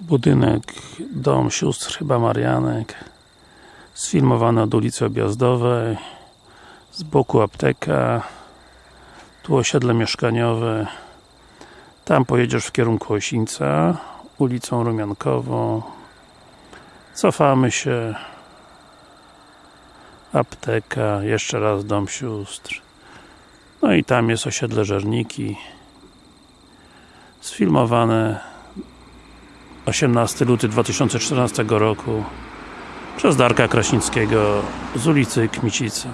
Budynek, dom sióstr chyba Marianek sfilmowany od ulicy Objazdowej z boku apteka tu osiedle mieszkaniowe tam pojedziesz w kierunku Osińca ulicą Rumiankową cofamy się apteka, jeszcze raz dom sióstr. No i tam jest osiedle Żerniki sfilmowane 18 luty 2014 roku przez Darka Kraśnickiego z ulicy Kmicica